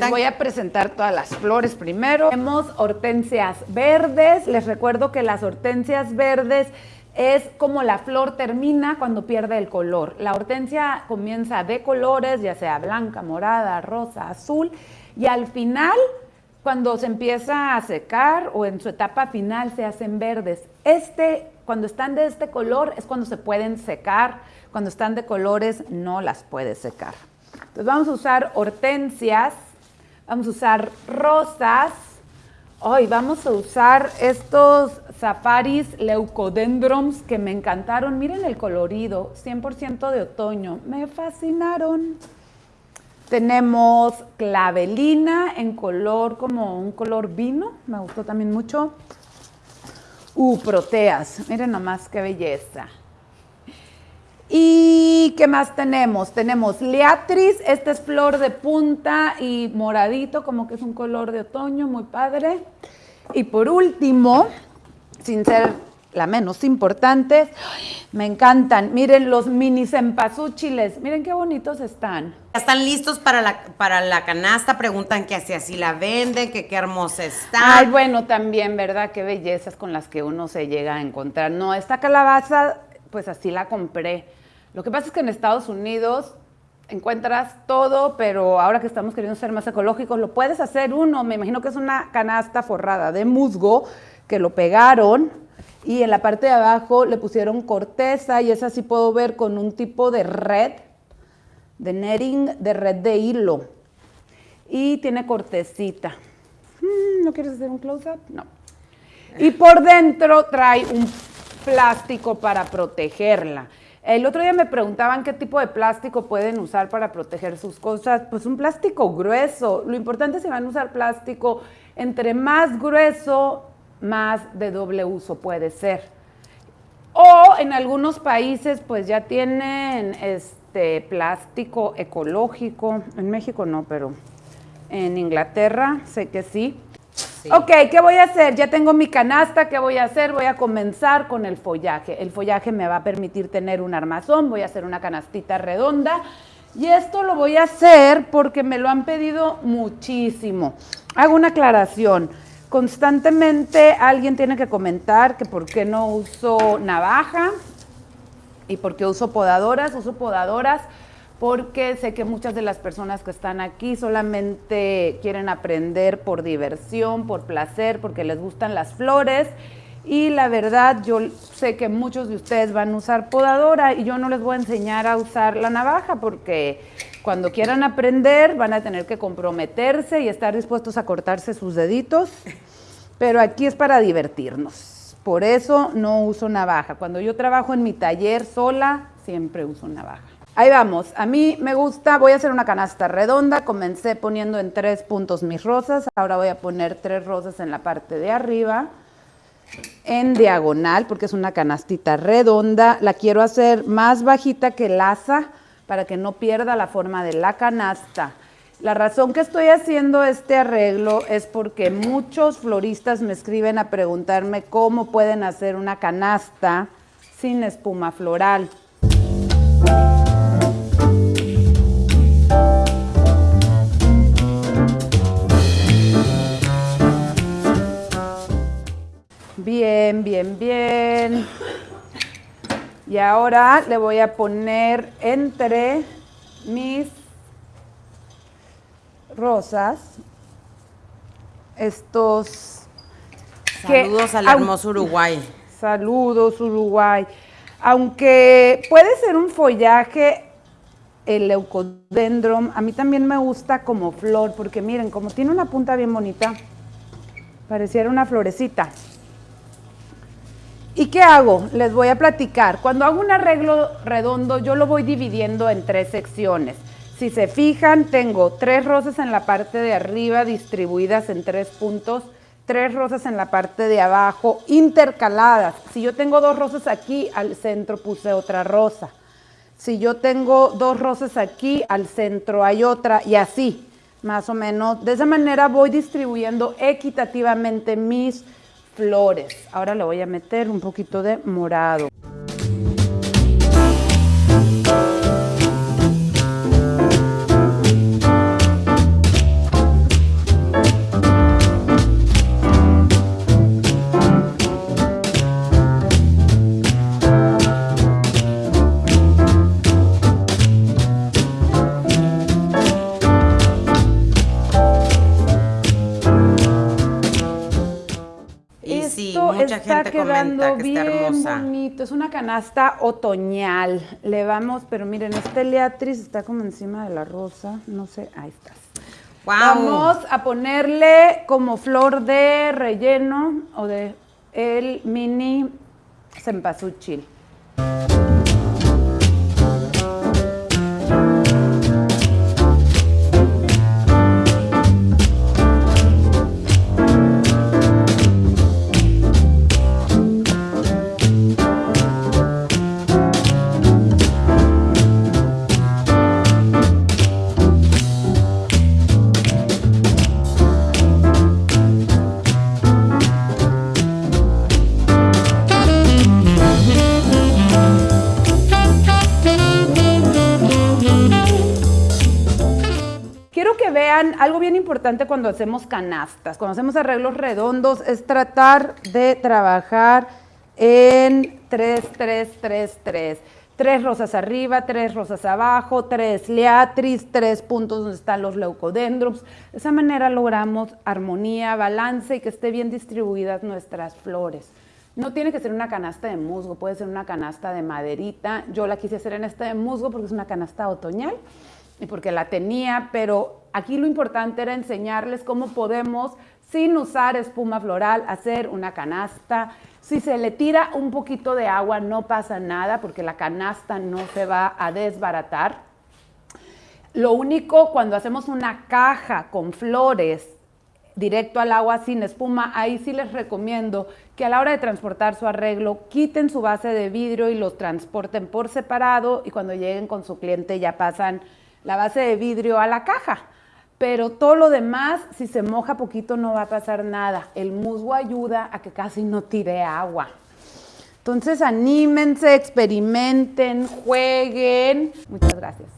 Les voy a presentar todas las flores primero. Tenemos hortensias verdes. Les recuerdo que las hortensias verdes es como la flor termina cuando pierde el color. La hortensia comienza de colores, ya sea blanca, morada, rosa, azul, y al final, cuando se empieza a secar o en su etapa final, se hacen verdes. Este, cuando están de este color, es cuando se pueden secar. Cuando están de colores, no las puedes secar. Entonces vamos a usar hortensias, vamos a usar rosas, Hoy vamos a usar estos safaris leucodendrons que me encantaron. Miren el colorido, 100% de otoño. Me fascinaron. Tenemos clavelina en color como un color vino. Me gustó también mucho. Uh, proteas. Miren nomás qué belleza. ¿Y qué más tenemos? Tenemos Leatris, esta es flor de punta y moradito, como que es un color de otoño, muy padre. Y por último, sin ser la menos importante, me encantan. Miren los mini cempasúchiles, miren qué bonitos están. Están listos para la, para la canasta, preguntan que así así la venden, que qué hermosa está. Ay, bueno, también, ¿verdad? Qué bellezas con las que uno se llega a encontrar. No, esta calabaza, pues así la compré lo que pasa es que en Estados Unidos encuentras todo, pero ahora que estamos queriendo ser más ecológicos, lo puedes hacer uno. Me imagino que es una canasta forrada de musgo que lo pegaron y en la parte de abajo le pusieron corteza y esa sí puedo ver con un tipo de red, de netting, de red de hilo. Y tiene cortecita. Hmm, ¿No quieres hacer un close-up? No. Y por dentro trae un plástico para protegerla. El otro día me preguntaban qué tipo de plástico pueden usar para proteger sus cosas. Pues un plástico grueso. Lo importante es que van a usar plástico entre más grueso, más de doble uso puede ser. O en algunos países pues ya tienen este plástico ecológico. En México no, pero en Inglaterra sé que sí. Ok, ¿qué voy a hacer? Ya tengo mi canasta, ¿qué voy a hacer? Voy a comenzar con el follaje. El follaje me va a permitir tener un armazón, voy a hacer una canastita redonda. Y esto lo voy a hacer porque me lo han pedido muchísimo. Hago una aclaración. Constantemente alguien tiene que comentar que por qué no uso navaja y por qué uso podadoras. Uso podadoras porque sé que muchas de las personas que están aquí solamente quieren aprender por diversión, por placer, porque les gustan las flores. Y la verdad, yo sé que muchos de ustedes van a usar podadora y yo no les voy a enseñar a usar la navaja porque cuando quieran aprender van a tener que comprometerse y estar dispuestos a cortarse sus deditos. Pero aquí es para divertirnos. Por eso no uso navaja. Cuando yo trabajo en mi taller sola, siempre uso navaja. Ahí vamos, a mí me gusta, voy a hacer una canasta redonda, comencé poniendo en tres puntos mis rosas, ahora voy a poner tres rosas en la parte de arriba, en diagonal, porque es una canastita redonda, la quiero hacer más bajita que el asa, para que no pierda la forma de la canasta. La razón que estoy haciendo este arreglo es porque muchos floristas me escriben a preguntarme cómo pueden hacer una canasta sin espuma floral. Bien, bien, bien. Y ahora le voy a poner entre mis rosas estos... Saludos al hermoso Uruguay. Saludos Uruguay. Aunque puede ser un follaje, el leucodendron, a mí también me gusta como flor, porque miren, como tiene una punta bien bonita, pareciera una florecita. ¿Y qué hago? Les voy a platicar. Cuando hago un arreglo redondo, yo lo voy dividiendo en tres secciones. Si se fijan, tengo tres rosas en la parte de arriba distribuidas en tres puntos, tres rosas en la parte de abajo intercaladas. Si yo tengo dos rosas aquí, al centro puse otra rosa. Si yo tengo dos rosas aquí, al centro hay otra y así, más o menos. De esa manera voy distribuyendo equitativamente mis flores. Ahora le voy a meter un poquito de morado. Está gente quedando comenta que bien está hermosa. bonito. Es una canasta otoñal. Le vamos, pero miren, este Leatris está como encima de la rosa. No sé, ahí está. Wow. Vamos a ponerle como flor de relleno o de el mini cempasúchil. Quiero que vean algo bien importante cuando hacemos canastas, cuando hacemos arreglos redondos, es tratar de trabajar en 3, 3, 3, 3. Tres rosas arriba, tres rosas abajo, tres liatris, tres puntos donde están los leucodendrons. De esa manera logramos armonía, balance y que esté bien distribuidas nuestras flores. No tiene que ser una canasta de musgo, puede ser una canasta de maderita. Yo la quise hacer en esta de musgo porque es una canasta otoñal y porque la tenía, pero aquí lo importante era enseñarles cómo podemos, sin usar espuma floral, hacer una canasta. Si se le tira un poquito de agua, no pasa nada porque la canasta no se va a desbaratar. Lo único, cuando hacemos una caja con flores directo al agua sin espuma, ahí sí les recomiendo que a la hora de transportar su arreglo, quiten su base de vidrio y los transporten por separado y cuando lleguen con su cliente ya pasan la base de vidrio a la caja. Pero todo lo demás, si se moja poquito no va a pasar nada. El musgo ayuda a que casi no tire agua. Entonces anímense, experimenten, jueguen. Muchas gracias.